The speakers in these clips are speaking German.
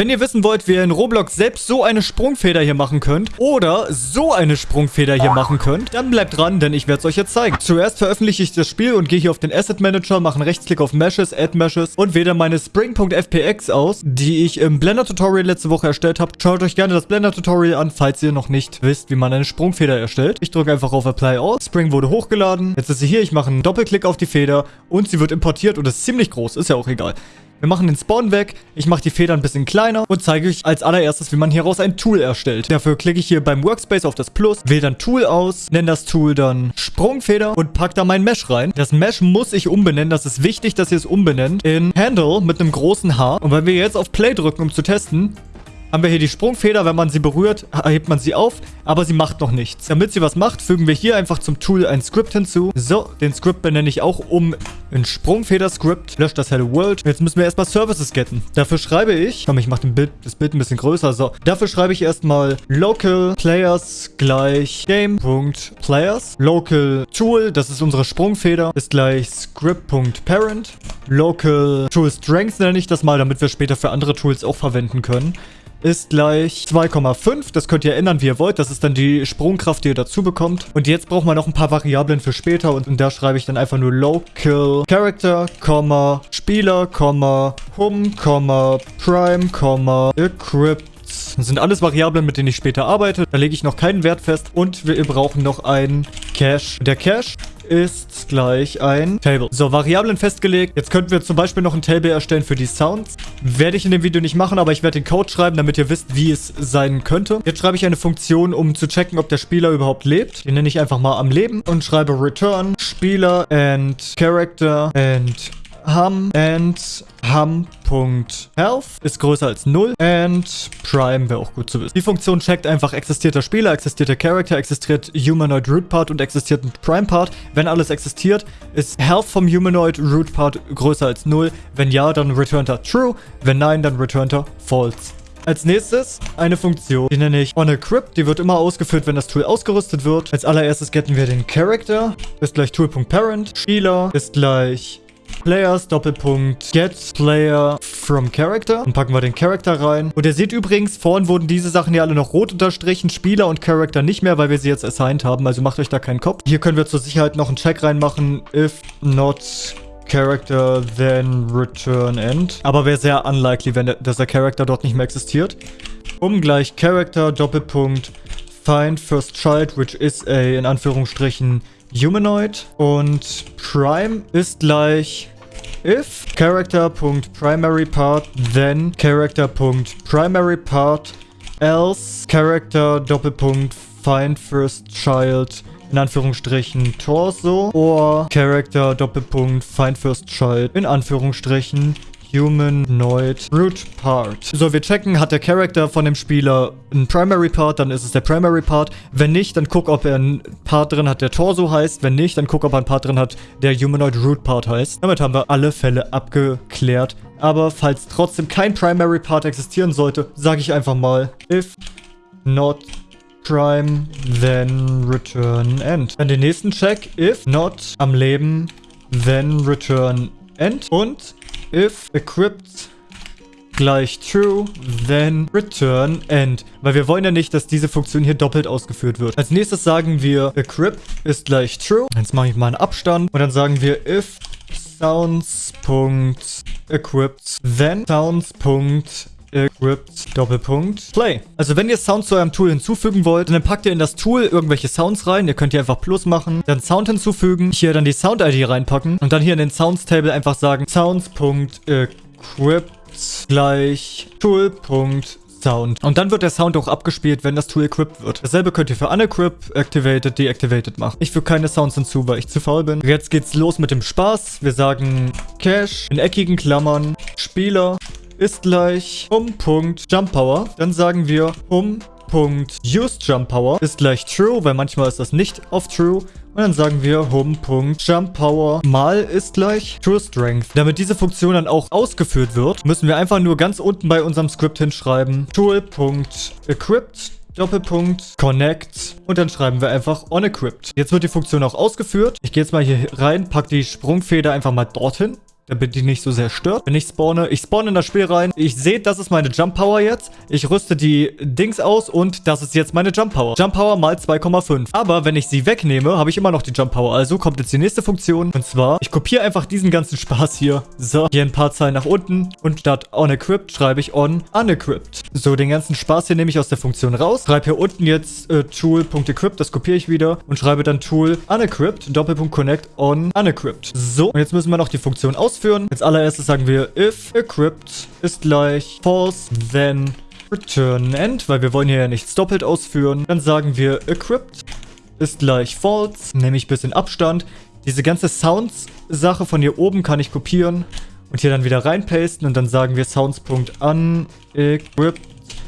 Wenn ihr wissen wollt, wie ihr in Roblox selbst so eine Sprungfeder hier machen könnt oder so eine Sprungfeder hier machen könnt, dann bleibt dran, denn ich werde es euch jetzt zeigen. Zuerst veröffentliche ich das Spiel und gehe hier auf den Asset Manager, mache einen Rechtsklick auf Meshes, Add Meshes und wähle meine Spring.fpx aus, die ich im Blender Tutorial letzte Woche erstellt habe. Schaut euch gerne das Blender Tutorial an, falls ihr noch nicht wisst, wie man eine Sprungfeder erstellt. Ich drücke einfach auf Apply All. Spring wurde hochgeladen. Jetzt ist sie hier. Ich mache einen Doppelklick auf die Feder und sie wird importiert und ist ziemlich groß. Ist ja auch egal. Wir machen den Spawn weg, ich mache die Feder ein bisschen kleiner und zeige euch als allererstes, wie man hieraus ein Tool erstellt. Dafür klicke ich hier beim Workspace auf das Plus, wähle dann Tool aus, nenne das Tool dann Sprungfeder und packe da mein Mesh rein. Das Mesh muss ich umbenennen, das ist wichtig, dass ihr es umbenennt, in Handle mit einem großen H. Und wenn wir jetzt auf Play drücken, um zu testen, haben wir hier die Sprungfeder. Wenn man sie berührt, hebt man sie auf, aber sie macht noch nichts. Damit sie was macht, fügen wir hier einfach zum Tool ein Script hinzu. So, den Script benenne ich auch um in Sprungfeder-Script. Löscht das Hello World. Jetzt müssen wir erstmal Services getten. Dafür schreibe ich, komm, ich mache Bild, das Bild ein bisschen größer. So, dafür schreibe ich erstmal local players gleich game.players. Local Tool, das ist unsere Sprungfeder, ist gleich script.parent. Local Tool Strength nenne ich das mal, damit wir später für andere Tools auch verwenden können ist gleich 2,5. Das könnt ihr ändern, wie ihr wollt. Das ist dann die Sprungkraft, die ihr dazu bekommt. Und jetzt braucht man noch ein paar Variablen für später. Und, und da schreibe ich dann einfach nur Local Character, Spieler, Hum, Prime, Equip, das sind alles Variablen, mit denen ich später arbeite. Da lege ich noch keinen Wert fest. Und wir brauchen noch einen Cache. Der Cache ist gleich ein Table. So, Variablen festgelegt. Jetzt könnten wir zum Beispiel noch ein Table erstellen für die Sounds. Werde ich in dem Video nicht machen, aber ich werde den Code schreiben, damit ihr wisst, wie es sein könnte. Jetzt schreibe ich eine Funktion, um zu checken, ob der Spieler überhaupt lebt. Die nenne ich einfach mal am Leben und schreibe return Spieler and Character and hum and hum.health ist größer als 0 and prime wäre auch gut zu wissen. Die Funktion checkt einfach, existiert der Spieler, existiert der Character, existiert Humanoid Root Part und existiert ein Prime Part. Wenn alles existiert, ist Health vom Humanoid Root Part größer als 0. Wenn ja, dann returnt er True. Wenn nein, dann returnt er False. Als nächstes eine Funktion, die nenne ich onEquip. Die wird immer ausgeführt, wenn das Tool ausgerüstet wird. Als allererstes getten wir den Character. Ist gleich Tool.parent. Spieler ist gleich Players, Doppelpunkt, Get Player from Character. Und packen wir den Character rein. Und ihr seht übrigens, vorhin wurden diese Sachen hier alle noch rot unterstrichen. Spieler und Character nicht mehr, weil wir sie jetzt assigned haben. Also macht euch da keinen Kopf. Hier können wir zur Sicherheit noch einen Check reinmachen. If not Character, then return end. Aber wäre sehr unlikely, wenn der, dass der Character dort nicht mehr existiert. Um gleich Character, Doppelpunkt, find first child, which is a, in Anführungsstrichen, Humanoid und Prime ist gleich if character.primaryPart then character.primaryPart else character Doppelpunkt find first child in Anführungsstrichen Torso or character Doppelpunkt find first child in Anführungsstrichen Humanoid Root Part. So, wir checken, hat der Charakter von dem Spieler einen Primary Part, dann ist es der Primary Part. Wenn nicht, dann guck, ob er einen Part drin hat, der Torso heißt. Wenn nicht, dann guck, ob er einen Part drin hat, der Humanoid Root Part heißt. Damit haben wir alle Fälle abgeklärt. Aber falls trotzdem kein Primary Part existieren sollte, sage ich einfach mal, if not prime, then return end. Dann den nächsten Check, if not am Leben, then return end. Und if equipped gleich true, then return end. Weil wir wollen ja nicht, dass diese Funktion hier doppelt ausgeführt wird. Als nächstes sagen wir equip ist gleich true. Jetzt mache ich mal einen Abstand. Und dann sagen wir if sounds.equipped, then sounds.equipped Equipped Doppelpunkt Play. Also wenn ihr Sounds zu eurem Tool hinzufügen wollt, dann packt ihr in das Tool irgendwelche Sounds rein. Ihr könnt hier einfach Plus machen, dann Sound hinzufügen, hier dann die Sound-ID reinpacken und dann hier in den Sounds-Table einfach sagen Sounds.equipped gleich Tool.sound. Und dann wird der Sound auch abgespielt, wenn das Tool equipped wird. Dasselbe könnt ihr für unequipped, activated, deactivated machen. Ich füge keine Sounds hinzu, weil ich zu faul bin. Jetzt geht's los mit dem Spaß. Wir sagen Cache in eckigen Klammern, Spieler, ist gleich um Punkt Jump Power. Dann sagen wir Power ist gleich True, weil manchmal ist das nicht auf True. Und dann sagen wir Home.Jump Power mal ist gleich True. Damit diese Funktion dann auch ausgeführt wird, müssen wir einfach nur ganz unten bei unserem Script hinschreiben Tool.Equipped Doppelpunkt Connect und dann schreiben wir einfach OnEquipped. Jetzt wird die Funktion auch ausgeführt. Ich gehe jetzt mal hier rein, packe die Sprungfeder einfach mal dorthin damit die nicht so sehr stört. Wenn ich spawne, ich spawne in das Spiel rein. Ich sehe, das ist meine Jump Power jetzt. Ich rüste die Dings aus und das ist jetzt meine Jump Power. Jump Power mal 2,5. Aber wenn ich sie wegnehme, habe ich immer noch die Jump Power. Also kommt jetzt die nächste Funktion. Und zwar, ich kopiere einfach diesen ganzen Spaß hier. So, hier ein paar Zeilen nach unten. Und statt on equipped schreibe ich on unequipped. So, den ganzen Spaß hier nehme ich aus der Funktion raus. Schreibe hier unten jetzt äh, tool.equipped. Das kopiere ich wieder. Und schreibe dann tool unequipped, Doppelpunkt connect on unequipped. So, und jetzt müssen wir noch die Funktion ausführen. Als allererstes sagen wir if equipped ist gleich false, then return end, weil wir wollen hier ja nichts doppelt ausführen. Dann sagen wir equipped ist gleich false, nehme ich ein bisschen Abstand. Diese ganze Sounds-Sache von hier oben kann ich kopieren und hier dann wieder reinpasten und dann sagen wir sounds.unequipped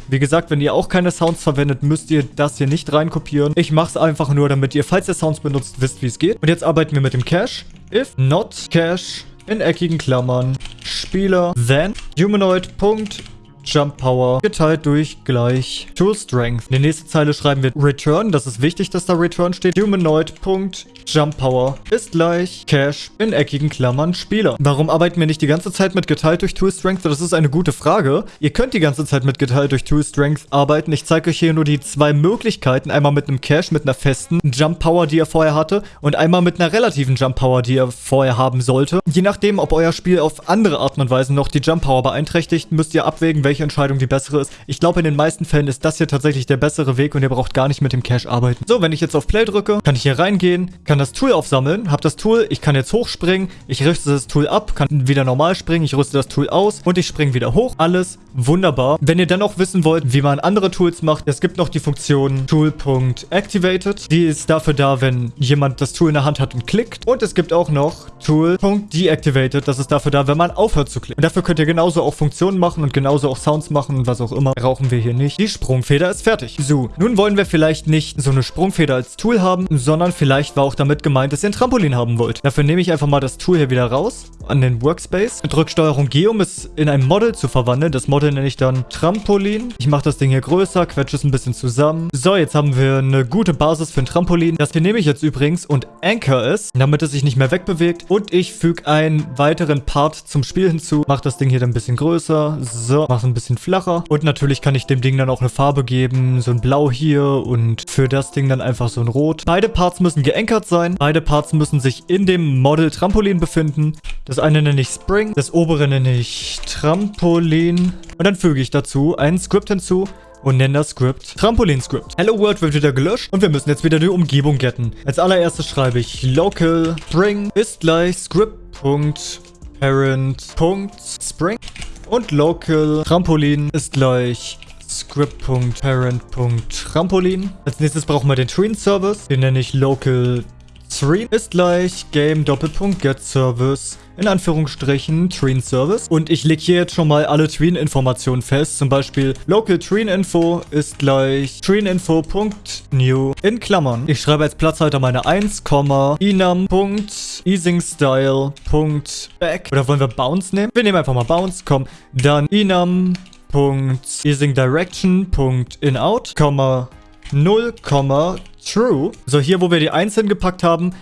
wie gesagt, wenn ihr auch keine Sounds verwendet, müsst ihr das hier nicht reinkopieren. Ich mache es einfach nur, damit ihr, falls ihr Sounds benutzt, wisst, wie es geht. Und jetzt arbeiten wir mit dem Cache. If not cache in eckigen Klammern. Spieler then humanoid.cache Jump Power geteilt durch gleich Tool Strength. In die nächste Zeile schreiben wir Return. Das ist wichtig, dass da Return steht. Humanoid.jump Power ist gleich Cache in eckigen Klammern Spieler. Warum arbeiten wir nicht die ganze Zeit mit geteilt durch Tool Strength? Das ist eine gute Frage. Ihr könnt die ganze Zeit mit geteilt durch Tool Strength arbeiten. Ich zeige euch hier nur die zwei Möglichkeiten. Einmal mit einem Cache mit einer festen Jump Power, die ihr vorher hatte und einmal mit einer relativen Jump Power, die ihr vorher haben sollte. Je nachdem, ob euer Spiel auf andere Art und Weise noch die Jump Power beeinträchtigt, müsst ihr abwägen, welche welche Entscheidung die bessere ist. Ich glaube, in den meisten Fällen ist das hier tatsächlich der bessere Weg und ihr braucht gar nicht mit dem Cache arbeiten. So, wenn ich jetzt auf Play drücke, kann ich hier reingehen, kann das Tool aufsammeln, habe das Tool, ich kann jetzt hochspringen, ich rüste das Tool ab, kann wieder normal springen, ich rüste das Tool aus und ich springe wieder hoch. Alles wunderbar. Wenn ihr dann auch wissen wollt, wie man andere Tools macht, es gibt noch die Funktion Tool.activated. Die ist dafür da, wenn jemand das Tool in der Hand hat und klickt. Und es gibt auch noch Tool.deactivated. Das ist dafür da, wenn man aufhört zu klicken. Und dafür könnt ihr genauso auch Funktionen machen und genauso auch Sounds machen und was auch immer, rauchen wir hier nicht. Die Sprungfeder ist fertig. So, nun wollen wir vielleicht nicht so eine Sprungfeder als Tool haben, sondern vielleicht war auch damit gemeint, dass ihr ein Trampolin haben wollt. Dafür nehme ich einfach mal das Tool hier wieder raus an den Workspace. Drück Steuerung G, um es in ein Model zu verwandeln. Das Model nenne ich dann Trampolin. Ich mache das Ding hier größer, quetsche es ein bisschen zusammen. So, jetzt haben wir eine gute Basis für ein Trampolin. Das hier nehme ich jetzt übrigens und anchor es, damit es sich nicht mehr wegbewegt. Und ich füge einen weiteren Part zum Spiel hinzu. Mache das Ding hier dann ein bisschen größer. So, mache es ein bisschen flacher. Und natürlich kann ich dem Ding dann auch eine Farbe geben. So ein Blau hier und für das Ding dann einfach so ein Rot. Beide Parts müssen geankert sein. Beide Parts müssen sich in dem Model Trampolin befinden. Das eine nenne ich Spring, das obere nenne ich Trampolin. Und dann füge ich dazu ein Script hinzu und nenne das Script Trampolin-Script. Hello World wird wieder gelöscht und wir müssen jetzt wieder die Umgebung getten. Als allererstes schreibe ich local Spring ist gleich script.parent.spring und local Trampolin ist gleich script.parent.trampolin. Als nächstes brauchen wir den Train Service. Den nenne ich local Train ist gleich Game Doppelpunkt Get Service in Anführungsstrichen Train Service. Und ich lege hier jetzt schon mal alle Train-Informationen fest. Zum Beispiel Local Train Info ist gleich traininfo.new in Klammern. Ich schreibe als Platzhalter meine 1, enum.easingstyle.back. Oder wollen wir Bounce nehmen? Wir nehmen einfach mal Bounce, komm. Dann enum.easingdirection.inout, 0, true. So, hier, wo wir die 1 hingepackt haben,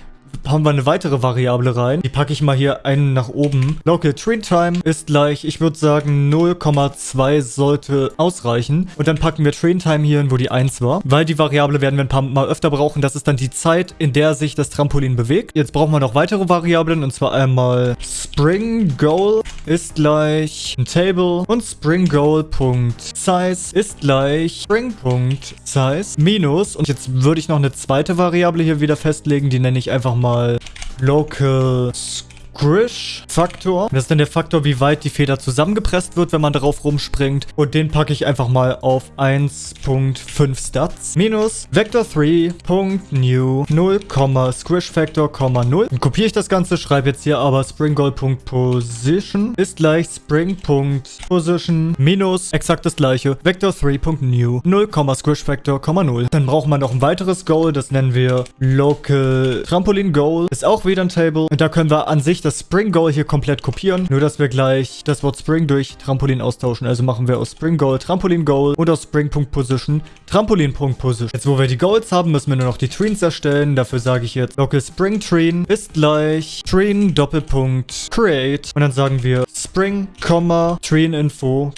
haben wir eine weitere Variable rein. Die packe ich mal hier einen nach oben. Local Train Time ist gleich, ich würde sagen 0,2 sollte ausreichen. Und dann packen wir Train Time hier hin, wo die 1 war. Weil die Variable werden wir ein paar Mal öfter brauchen. Das ist dann die Zeit, in der sich das Trampolin bewegt. Jetzt brauchen wir noch weitere Variablen. Und zwar einmal Spring Goal ist gleich ein Table. Und Spring Goal.size ist gleich Spring.size minus. Und jetzt würde ich noch eine zweite Variable hier wieder festlegen. Die nenne ich einfach mal mal Local Squish-Faktor. Das ist dann der Faktor, wie weit die Feder zusammengepresst wird, wenn man darauf rumspringt. Und den packe ich einfach mal auf 1.5 Stats. Minus Vector3.new 0, Squish Factor, 0. Dann kopiere ich das Ganze, schreibe jetzt hier aber springgoal.position ist gleich spring.position minus exakt das gleiche. Vector3.new 0, Squish Factor, 0. Dann brauchen wir noch ein weiteres Goal, das nennen wir Local Trampolin Goal. Ist auch wieder ein Table. Und da können wir an sich eigentlich das Spring Goal hier komplett kopieren, nur dass wir gleich das Wort Spring durch Trampolin austauschen. Also machen wir aus Spring Goal Trampolin Goal und aus Spring.Position Trampolin.Position. Jetzt, wo wir die Goals haben, müssen wir nur noch die Trees erstellen. Dafür sage ich jetzt local Spring Treen ist gleich Treen Doppelpunkt Create und dann sagen wir Spring, Treen Info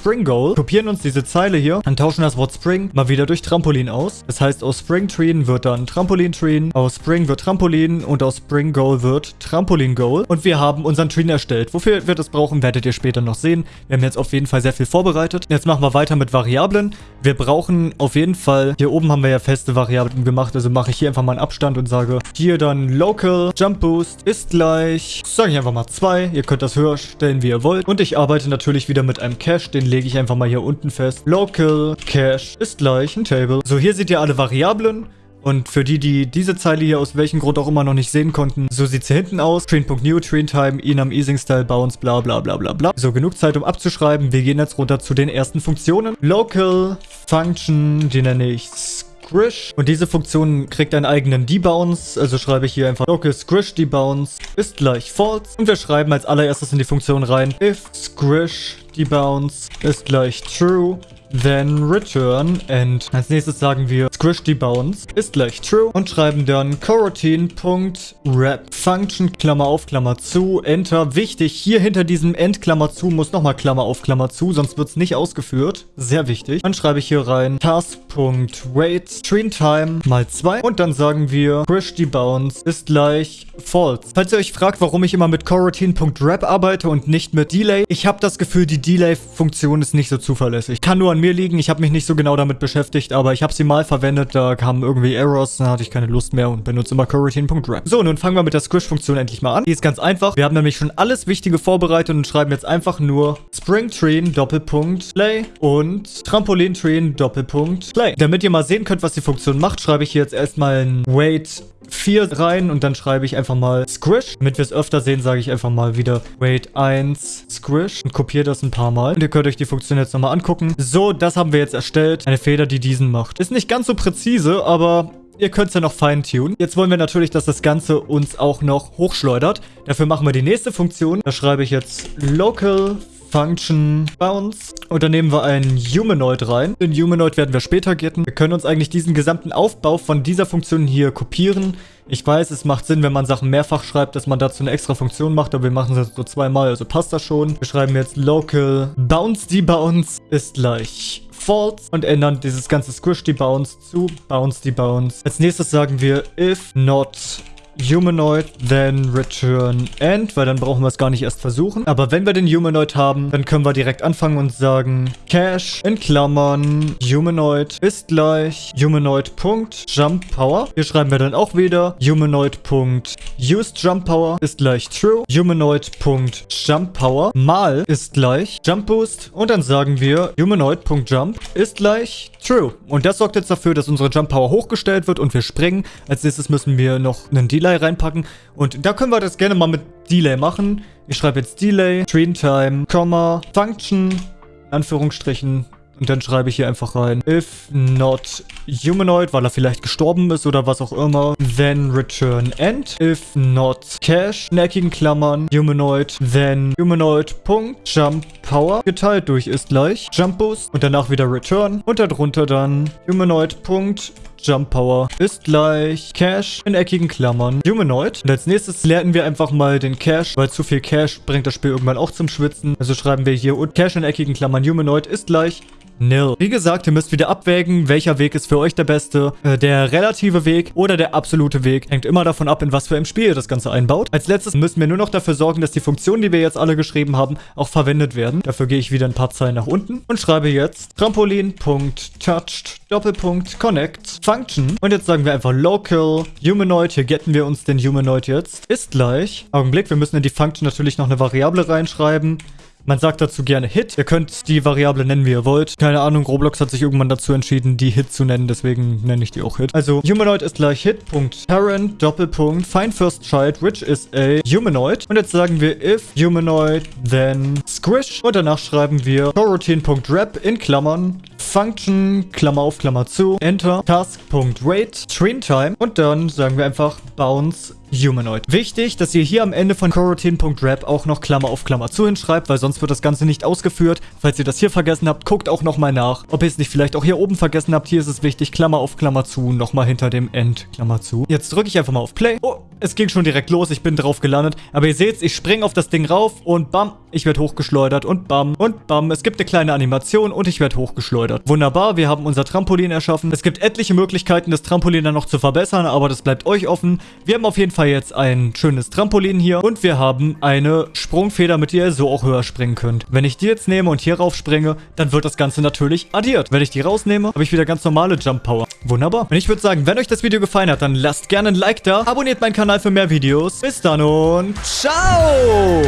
Spring Goal, kopieren uns diese Zeile hier und tauschen das Wort Spring mal wieder durch Trampolin aus. Das heißt, aus Spring Treen wird dann Trampolin Treen, aus Spring wird Trampolin und aus Spring Goal wird Trampolin Goal. Und wir haben unseren Treen erstellt. Wofür wir das brauchen, werdet ihr später noch sehen. Wir haben jetzt auf jeden Fall sehr viel vorbereitet. Jetzt machen wir weiter mit Variablen. Wir brauchen auf jeden Fall, hier oben haben wir ja feste Variablen gemacht, also mache ich hier einfach mal einen Abstand und sage hier dann Local Jump Boost ist gleich, sage ich einfach mal 2. Ihr könnt das höher stellen, wie ihr wollt. Und ich arbeite natürlich wieder mit einem Cache, den lege ich einfach mal hier unten fest. Local Cache ist gleich ein Table. So, hier seht ihr alle Variablen. Und für die, die diese Zeile hier aus welchem Grund auch immer noch nicht sehen konnten, so sieht sie hinten aus. Train.new, Train-Time, Enum, Easing-Style, Bounce, bla bla bla bla bla. So, genug Zeit, um abzuschreiben. Wir gehen jetzt runter zu den ersten Funktionen. Local Function, die nenne ich Squish. Und diese Funktion kriegt einen eigenen Debounce. Also schreibe ich hier einfach local squish debounce ist gleich false. Und wir schreiben als allererstes in die Funktion rein if squish debounce ist gleich true then return and als nächstes sagen wir squish debounce ist gleich true und schreiben dann coroutine.wrap function Klammer auf Klammer zu enter. Wichtig hier hinter diesem end Klammer zu muss nochmal Klammer auf Klammer zu sonst wird es nicht ausgeführt. Sehr wichtig. Dann schreibe ich hier rein task.wait screen time mal 2 und dann sagen wir squish debounce ist gleich false. Falls ihr euch fragt warum ich immer mit coroutine.wrap arbeite und nicht mit delay ich habe das Gefühl die Delay Funktion ist nicht so zuverlässig kann nur an mir liegen. Ich habe mich nicht so genau damit beschäftigt, aber ich habe sie mal verwendet. Da kamen irgendwie Errors, dann hatte ich keine Lust mehr und benutze immer coroutine.rap. So, nun fangen wir mit der Squish-Funktion endlich mal an. Die ist ganz einfach. Wir haben nämlich schon alles Wichtige vorbereitet und schreiben jetzt einfach nur Spring Train Doppelpunkt Play und Trampolin Train Doppelpunkt Play. Damit ihr mal sehen könnt, was die Funktion macht, schreibe ich hier jetzt erstmal ein Wait 4 rein und dann schreibe ich einfach mal Squish. Damit wir es öfter sehen, sage ich einfach mal wieder Wait 1 Squish und kopiere das ein paar Mal. Und ihr könnt euch die Funktion jetzt nochmal angucken. So, das haben wir jetzt erstellt. Eine Feder, die diesen macht. Ist nicht ganz so präzise, aber Ihr könnt es ja noch feintunen. Jetzt wollen wir natürlich, dass das Ganze uns auch noch hochschleudert. Dafür machen wir die nächste Funktion. Da schreibe ich jetzt local Function Bounce. Und dann nehmen wir einen Humanoid rein. Den Humanoid werden wir später getten. Wir können uns eigentlich diesen gesamten Aufbau von dieser Funktion hier kopieren. Ich weiß, es macht Sinn, wenn man Sachen mehrfach schreibt, dass man dazu eine extra Funktion macht, aber wir machen es jetzt so zweimal, also passt das schon. Wir schreiben jetzt local bounce debounce ist gleich false und ändern dieses ganze squish debounce zu bounce debounce. Als nächstes sagen wir if not Humanoid, then return end, weil dann brauchen wir es gar nicht erst versuchen. Aber wenn wir den Humanoid haben, dann können wir direkt anfangen und sagen Cache in Klammern Humanoid ist gleich Humanoid.jump Power. Hier schreiben wir dann auch wieder Humanoid.used Jump Power ist gleich true. Humanoid.jump Power mal ist gleich Jump Boost und dann sagen wir Humanoid.jump ist gleich true. Und das sorgt jetzt dafür, dass unsere Jump Power hochgestellt wird und wir springen. Als nächstes müssen wir noch einen Delay reinpacken. Und da können wir das gerne mal mit Delay machen. Ich schreibe jetzt Delay, Train Time, Komma, Function, Anführungsstrichen, und dann schreibe ich hier einfach rein, if not humanoid, weil er vielleicht gestorben ist oder was auch immer, then return end. If not cache, in eckigen Klammern, humanoid, then humanoid, Punkt, jump power, geteilt durch ist gleich jump boost und danach wieder return und darunter dann humanoid, Punkt, Jump Power ist gleich Cash in eckigen Klammern Humanoid. Und als nächstes lernen wir einfach mal den Cash, weil zu viel Cash bringt das Spiel irgendwann auch zum Schwitzen. Also schreiben wir hier und Cash in eckigen Klammern Humanoid ist gleich nil. Wie gesagt, ihr müsst wieder abwägen, welcher Weg ist für euch der beste. Äh, der relative Weg oder der absolute Weg. Hängt immer davon ab, in was für einem Spiel ihr das Ganze einbaut. Als letztes müssen wir nur noch dafür sorgen, dass die Funktionen, die wir jetzt alle geschrieben haben, auch verwendet werden. Dafür gehe ich wieder ein paar Zeilen nach unten und schreibe jetzt Trampolin.touched Doppelpunkt Connect Function. Und jetzt sagen wir einfach local humanoid. Hier getten wir uns den Humanoid jetzt. Ist gleich. Augenblick, wir müssen in die Function natürlich noch eine Variable reinschreiben. Man sagt dazu gerne Hit. Ihr könnt die Variable nennen, wie ihr wollt. Keine Ahnung, Roblox hat sich irgendwann dazu entschieden, die Hit zu nennen. Deswegen nenne ich die auch Hit. Also, Humanoid ist gleich Hit.Parent, Doppelpunkt, Find First Child, which is a Humanoid. Und jetzt sagen wir if Humanoid, then Squish. Und danach schreiben wir coroutine.wrap in Klammern Function, Klammer auf, Klammer zu, Enter, Task.rate, Screen Time und dann sagen wir einfach Bounce Humanoid. Wichtig, dass ihr hier am Ende von coroutine.rap auch noch Klammer auf Klammer zu hinschreibt, weil sonst wird das Ganze nicht ausgeführt. Falls ihr das hier vergessen habt, guckt auch nochmal nach. Ob ihr es nicht vielleicht auch hier oben vergessen habt, hier ist es wichtig, Klammer auf Klammer zu, nochmal hinter dem End, Klammer zu. Jetzt drücke ich einfach mal auf Play. Oh, es ging schon direkt los, ich bin drauf gelandet. Aber ihr seht, ich springe auf das Ding rauf und bam, ich werde hochgeschleudert und bam und bam. Es gibt eine kleine Animation und ich werde hochgeschleudert. Wunderbar, wir haben unser Trampolin erschaffen. Es gibt etliche Möglichkeiten, das Trampolin dann noch zu verbessern, aber das bleibt euch offen. Wir haben auf jeden Fall Fall jetzt ein schönes Trampolin hier und wir haben eine Sprungfeder, mit der ihr so auch höher springen könnt. Wenn ich die jetzt nehme und hier rauf springe, dann wird das Ganze natürlich addiert. Wenn ich die rausnehme, habe ich wieder ganz normale Jump Power. Wunderbar. Und ich würde sagen, wenn euch das Video gefallen hat, dann lasst gerne ein Like da, abonniert meinen Kanal für mehr Videos. Bis dann und ciao!